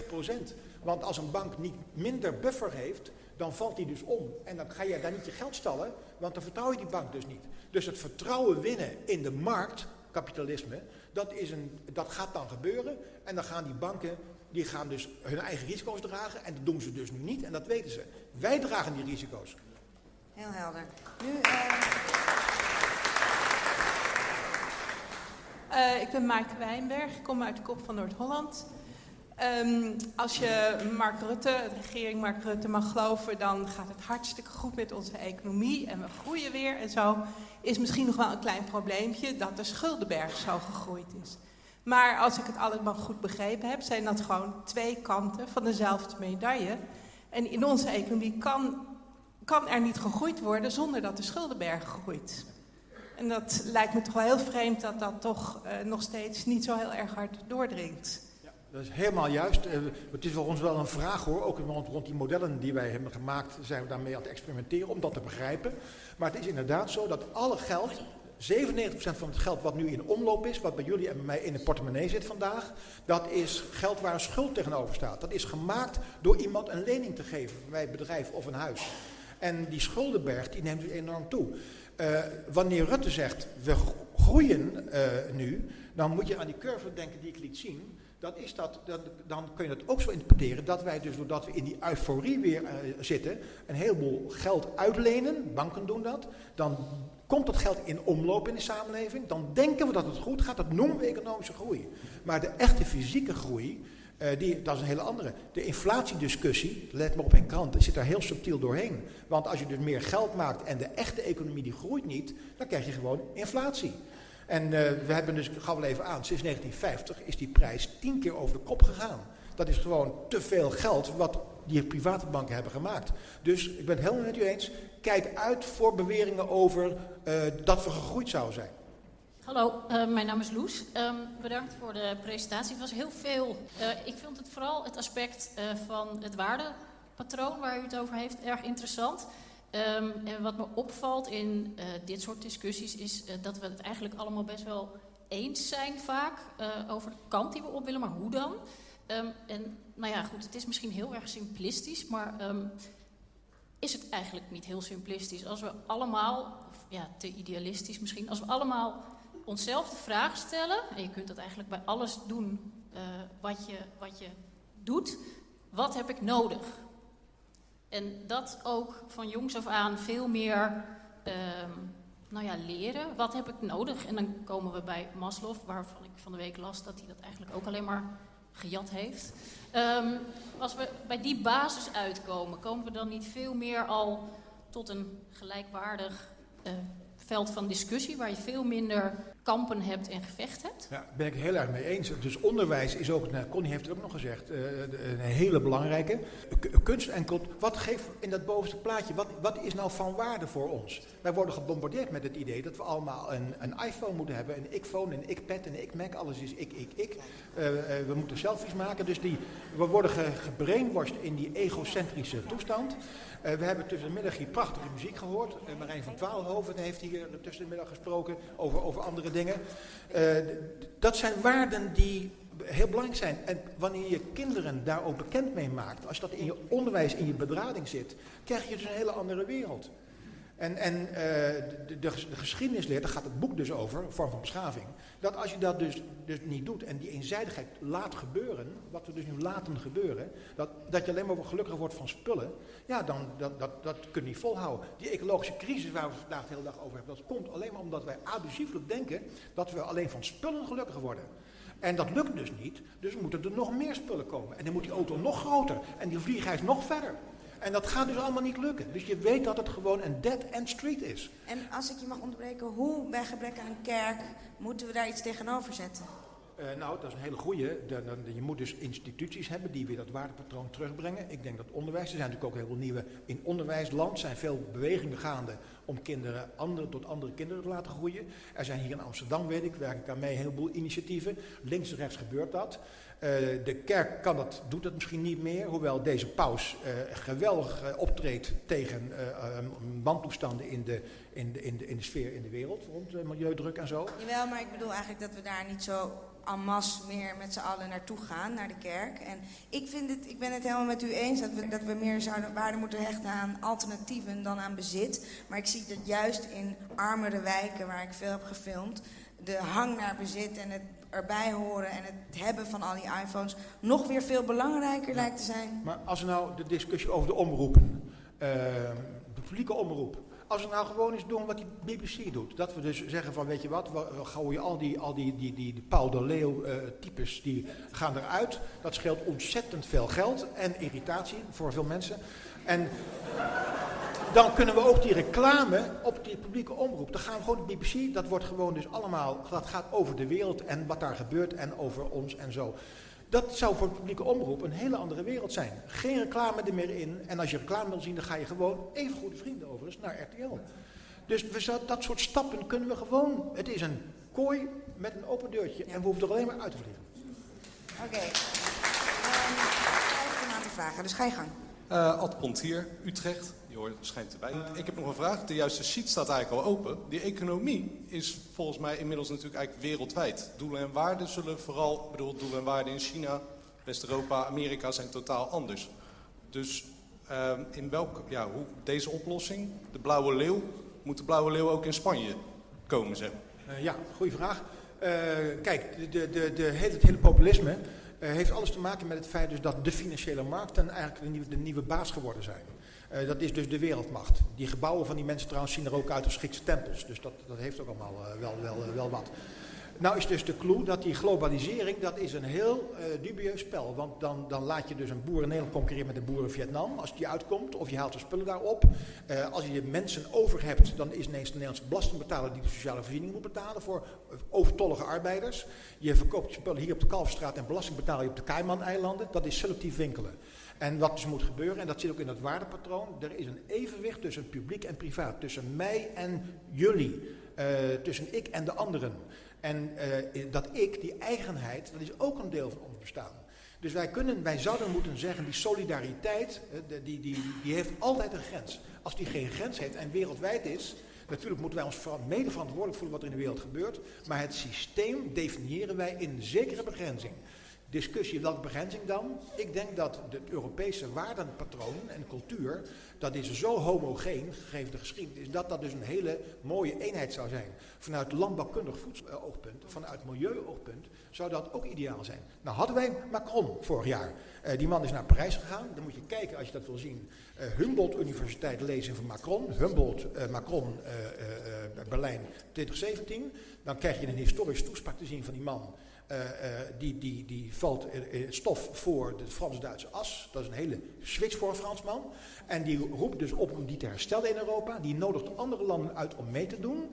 30%. Want als een bank niet minder buffer heeft, dan valt die dus om. En dan ga je daar niet je geld stallen, want dan vertrouw je die bank dus niet. Dus het vertrouwen winnen in de markt, kapitalisme, dat, is een, dat gaat dan gebeuren. En dan gaan die banken die gaan dus hun eigen risico's dragen. En dat doen ze dus nu niet en dat weten ze. Wij dragen die risico's. Heel helder. Nu, uh... Uh, ik ben Maaike Wijnberg, ik kom uit de kop van Noord-Holland. Um, als je Mark Rutte, de regering Mark Rutte mag geloven, dan gaat het hartstikke goed met onze economie en we groeien weer en zo. Is misschien nog wel een klein probleempje dat de schuldenberg zo gegroeid is. Maar als ik het allemaal goed begrepen heb, zijn dat gewoon twee kanten van dezelfde medaille. En in onze economie kan, kan er niet gegroeid worden zonder dat de schuldenberg groeit. En dat lijkt me toch wel heel vreemd dat dat toch uh, nog steeds niet zo heel erg hard doordringt. Dat is helemaal juist. Uh, het is voor ons wel een vraag hoor, ook rond, die modellen die wij hebben gemaakt, zijn we daarmee aan het experimenteren om dat te begrijpen. Maar het is inderdaad zo dat alle geld 97% van het geld wat nu in omloop is, wat bij jullie en bij mij in de portemonnee zit vandaag, dat is geld waar een schuld tegenover staat. Dat is gemaakt door iemand een lening te geven bij een bedrijf of een huis. En die schuldenberg die neemt enorm toe. Uh, wanneer Rutte zegt, we groeien uh, nu, dan moet je aan die curve denken die ik liet zien. Dan, is dat, dan, dan kun je dat ook zo interpreteren dat wij dus doordat we in die euforie weer uh, zitten, een heleboel geld uitlenen, banken doen dat, dan komt dat geld in omloop in de samenleving, dan denken we dat het goed gaat, dat noemen we economische groei. Maar de echte fysieke groei, Uh, die, dat is een hele andere. De inflatiediscussie, let maar op in kranten, zit daar heel subtiel doorheen. Want als je dus meer geld maakt en de echte economie die groeit niet, dan krijg je gewoon inflatie. En uh, we hebben dus, gaf wel even aan, sinds 1950 is die prijs tien keer over de kop gegaan. Dat is gewoon te veel geld wat die private banken hebben gemaakt. Dus ik ben het helemaal met u eens. Kijk uit voor beweringen over uh, dat we gegroeid zouden zijn. Hallo, uh, mijn naam is Loes. Um, bedankt voor de presentatie. Het was heel veel. Ik vind het vooral het aspect van het waardepatroon waar u het over heeft erg interessant. Um, en wat me opvalt in dit soort discussies is dat we het eigenlijk allemaal best wel eens zijn vaak over de kant die we op willen, maar hoe dan? Um, en nou ja, goed, het is misschien heel erg simplistisch, maar is het eigenlijk niet heel simplistisch als we allemaal, of ja, te idealistisch misschien, als we allemaal onszelf de vraag stellen, en je kunt dat eigenlijk bij alles doen wat, je, wat je doet, wat heb ik nodig? En dat ook van jongs af aan veel meer uh, nou ja, leren. Wat heb ik nodig? En dan komen we bij Maslow, waarvan ik van de week las dat hij dat eigenlijk ook alleen maar gejat heeft. Um, als we bij die basis uitkomen, komen we dan niet veel meer al tot een gelijkwaardig uh, veld van discussie, waar je veel minder kampen hebt en gevecht hebt. Ja, ben ik heel erg mee eens. Dus onderwijs is ook, nou, Connie heeft het ook nog gezegd, uh, een hele belangrijke. Kunst en cultuur, wat geeft in dat bovenste plaatje, wat, wat is nou van waarde voor ons? Wij worden gebombardeerd met het idee dat we allemaal een, een iPhone moeten hebben, een ik-phone, een ik-pad, een ik-Mac, alles is ik, ik, ik. Uh, uh, we moeten selfies maken, dus die, we worden ge, gebrainwashed in die egocentrische toestand. We hebben tussen de middag hier prachtige muziek gehoord. Marijn van Twaalhoven heeft hier tussen de middag gesproken over, over andere dingen. Uh, dat zijn waarden die heel belangrijk zijn. En wanneer je kinderen daar ook bekend mee maakt, als dat in je onderwijs, in je bedrading zit, krijg je dus een hele andere wereld. En, en uh, de, de, de, geschiedenis daar gaat het boek dus over, vorm van beschaving. Dat als je dat dus, dus niet doet en die eenzijdigheid laat gebeuren, wat we dus nu laten gebeuren, dat, dat je alleen maar gelukkig wordt van spullen, ja, dan dat, dat, dat kun je niet volhouden. Die ecologische crisis waar we vandaag de hele dag over hebben, dat komt alleen maar omdat wij abusieflijk denken dat we alleen van spullen gelukkig worden. En dat lukt dus niet, dus moeten er nog meer spullen komen. En dan moet die auto nog groter en die vliegreis nog verder. En dat gaat dus allemaal niet lukken. Dus je weet dat het gewoon een dead-end street is. En als ik je mag onderbreken, hoe bij gebrek aan een kerk moeten we daar iets tegenover zetten? Uh, nou, dat is een hele goede. Je moet dus instituties hebben die weer dat waardepatroon terugbrengen. Ik denk dat onderwijs, er zijn natuurlijk ook heel veel nieuwe... In onderwijsland zijn veel bewegingen gaande om kinderen andere, tot andere kinderen te laten groeien. Er zijn hier in Amsterdam, weet ik, werk ik aan mee, een heleboel initiatieven. Links en rechts gebeurt dat. Uh, de kerk kan dat, doet dat misschien niet meer, hoewel deze paus uh, geweldig optreedt tegen wantoestanden in de, in, de, in, de, in de sfeer in de wereld, rond milieudruk en zo. Jawel, maar ik bedoel eigenlijk dat we daar niet zo en masse meer met z'n allen naartoe gaan, naar de kerk. En ik, vind het, ik ben het helemaal met u eens dat we, dat we meer zouden waarde moeten hechten aan alternatieven dan aan bezit. Maar ik zie dat juist in armere wijken, waar ik veel heb gefilmd, de hang naar bezit en het erbij horen en het hebben van al die iPhones nog weer veel belangrijker ja. lijkt te zijn. Maar als we nou de discussie over de omroepen, uh, de publieke omroep, als we nou gewoon eens doen wat die BBC doet. Dat we dus zeggen van, weet je wat, we, gooien al die, al die, die, die, die Paul de Leeuw uh, types, die gaan eruit. Dat scheelt ontzettend veel geld en irritatie voor veel mensen. En dan kunnen we ook die reclame op die publieke omroep. Dan gaan we gewoon de BBC, dat wordt gewoon dus allemaal, dat gaat over de wereld en wat daar gebeurt en over ons en zo. Dat zou voor de publieke omroep een hele andere wereld zijn. Geen reclame er meer in. En als je reclame wil zien, dan ga je gewoon, even goede vrienden overigens, naar RTL. Dus we, dat soort stappen kunnen we gewoon. Het is een kooi met een open deurtje. En we hoeven er alleen maar uit te vliegen. Oké. Okay. Um, ehm, vragen, dus ga je gang. Uh, Ad Pontier, Utrecht. Je hoort, schijnt erbij. Ik heb nog een vraag. De juiste sheet staat eigenlijk al open. Die economie is volgens mij inmiddels natuurlijk eigenlijk wereldwijd. Doelen en waarden zullen vooral, bedoel, doelen en waarden in China, West-Europa, Amerika zijn totaal anders. Dus uh, in welk, ja, hoe, deze oplossing, de blauwe leeuw, moet de blauwe leeuw ook in Spanje komen, zeg uh, ja, goede vraag. Uh, kijk, de, de, de, het hele populisme heeft alles te maken met het feit dus dat de financiële markten eigenlijk de nieuwe baas geworden zijn. Uh, dat is dus de wereldmacht. Die gebouwen van die mensen trouwens zien er ook uit als Griekse tempels. Dus dat, dat heeft ook allemaal uh, wel, wel, uh, wel wat. Nou is dus de clue dat die globalisering, dat is een heel uh, dubieus spel. Want dan, dan laat je dus een boer in Nederland concurreren met een boer in Vietnam, als die uitkomt. Of je haalt de spullen daarop. Uh, als je mensen over hebt, dan is ineens de Nederlandse belastingbetaler die de sociale voorziening moet betalen voor overtollige arbeiders. Je verkoopt je spullen hier op de Kalverstraat en belasting betaal je op de Cayman-eilanden. Dat is selectief winkelen. En wat dus moet gebeuren, en dat zit ook in het waardepatroon, er is een evenwicht tussen publiek en privaat, tussen mij en jullie, tussen ik en de anderen. En uh, dat ik, die eigenheid, dat is ook een deel van ons bestaan. Dus wij, kunnen, wij zouden moeten zeggen, die solidariteit, uh, die, die, die heeft altijd een grens. Als die geen grens heeft en wereldwijd is, natuurlijk moeten wij ons mede verantwoordelijk voelen wat er in de wereld gebeurt. Maar het systeem definiëren wij in zekere begrenzing discussie welke begrenzing dan. Ik denk dat het Europese waardenpatroon en cultuur, dat is zo homogeen, gegeven de geschiedenis, dat dat dus een hele mooie eenheid zou zijn. Vanuit landbouwkundig voedseloogpunt, vanuit milieuoogpunt, zou dat ook ideaal zijn. Nou hadden wij Macron vorig jaar. Uh, die man is naar Parijs gegaan. Dan moet je kijken als je dat wil zien. Uh, Humboldt Universiteit lezen van Macron. Humboldt, uh, Macron, Berlijn 2017. Dan krijg je een historisch toespraak te zien van die man. Uh, uh, die, die, die valt uh, stof voor de Frans-Duitse as. Dat is een hele switch voor een Fransman. En die roept dus op om die te herstellen in Europa. Die nodigt andere landen uit om mee te doen.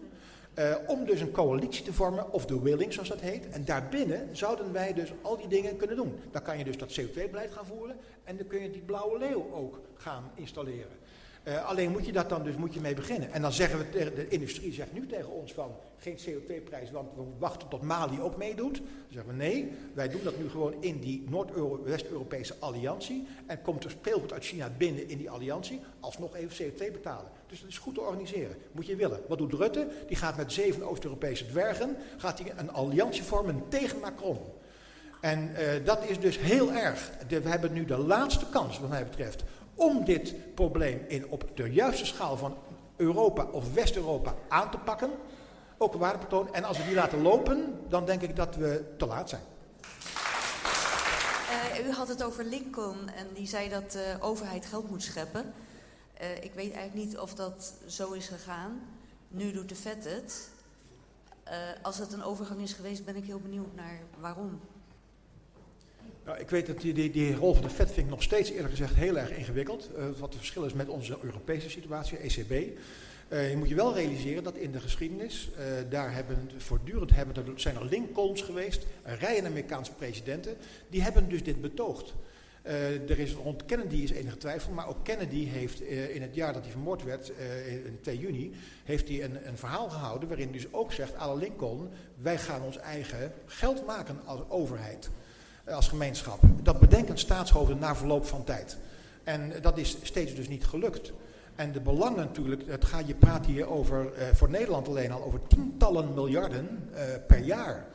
om dus een coalitie te vormen, of de willing zoals dat heet. En daarbinnen zouden wij dus al die dingen kunnen doen. Dan kan je dus dat CO2-beleid gaan voeren. En dan kun je die blauwe leeuw ook gaan installeren. Uh, alleen moet je dat dan dus moet je mee beginnen. En dan zeggen we de industrie zegt nu tegen ons van geen CO2-prijs, want we wachten tot Mali ook meedoet. Dan zeggen we nee, wij doen dat nu gewoon in die Noord-West-Europese alliantie. En komt er speelgoed uit China binnen in die alliantie, alsnog even CO2 betalen. Dus dat is goed te organiseren. Moet je willen. Wat doet Rutte? Die gaat met zeven Oost-Europese dwergen, gaat hij een alliantie vormen tegen Macron. En uh, dat is dus heel erg. We hebben nu de laatste kans, wat mij betreft, om dit probleem in, op de juiste schaal van Europa of West-Europa aan te pakken. Een waardepatroon. En als we die laten lopen, dan denk ik dat we te laat zijn. Uh, u had het over Lincoln en die zei dat de overheid geld moet scheppen. Uh, ik weet eigenlijk niet of dat zo is gegaan. Nu doet de vet het. Uh, als het een overgang is geweest, ben ik heel benieuwd naar waarom. Nou, ik weet dat die, die, die rol van de Fed vind ik nog steeds eerlijk gezegd heel erg ingewikkeld. Uh, wat het verschil is met onze Europese situatie, ECB. Uh, je moet je wel realiseren dat in de geschiedenis, uh, daar hebben voortdurend hebben, er zijn er Lincolns geweest, een rijen Amerikaanse presidenten, die hebben dus dit betoogd. Er is rond Kennedy is enige twijfel, maar ook Kennedy heeft in het jaar dat hij vermoord werd, uh, in 2 juni, heeft hij een, een verhaal gehouden waarin hij dus ook zegt, alle Lincoln, wij gaan ons eigen geld maken als overheid als gemeenschap. Dat bedenken staatshoofden na verloop van tijd. En dat is steeds dus niet gelukt. En de belangen natuurlijk, het gaat, je praat hier over, uh, voor Nederland alleen al, over tientallen miljarden per jaar.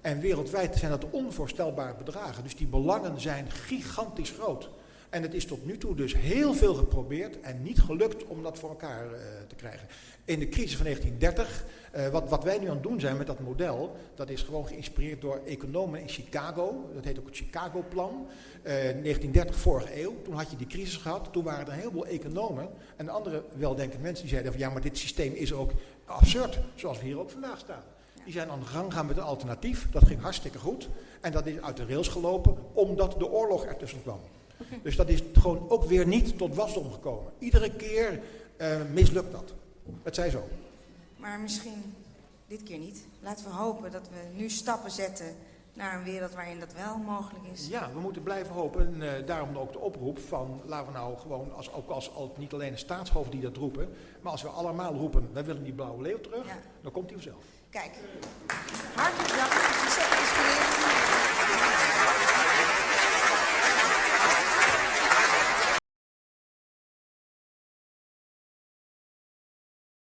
En wereldwijd zijn dat onvoorstelbare bedragen. Dus die belangen zijn gigantisch groot. En het is tot nu toe dus heel veel geprobeerd en niet gelukt om dat voor elkaar uh, te krijgen. In de crisis van 1930, uh, wat, wat wij nu aan het doen zijn met dat model, dat is gewoon geïnspireerd door economen in Chicago. Dat heet ook het Chicago-plan. Uh, 1930, vorige eeuw. Toen had je die crisis gehad. Toen waren er een heleboel economen en andere weldenkende mensen die zeiden van ja, maar dit systeem is ook absurd, zoals we hier ook vandaag staan. Die zijn aan de gang gaan met een alternatief. Dat ging hartstikke goed. En dat is uit de rails gelopen omdat de oorlog ertussen kwam. Okay. Dus dat is gewoon ook weer niet tot wasdom gekomen. Iedere keer uh, mislukt dat. Het zij zo. Maar misschien dit keer niet. Laten we hopen dat we nu stappen zetten naar een wereld waarin dat wel mogelijk is. Ja, we moeten blijven hopen. En uh, daarom ook de oproep van, laten we nou gewoon, als, ook als, als niet alleen de staatshoofden die dat roepen, maar als we allemaal roepen, wij willen die blauwe leeuw terug, ja. dan komt hij vanzelf. Kijk, hartelijk dank. Het is.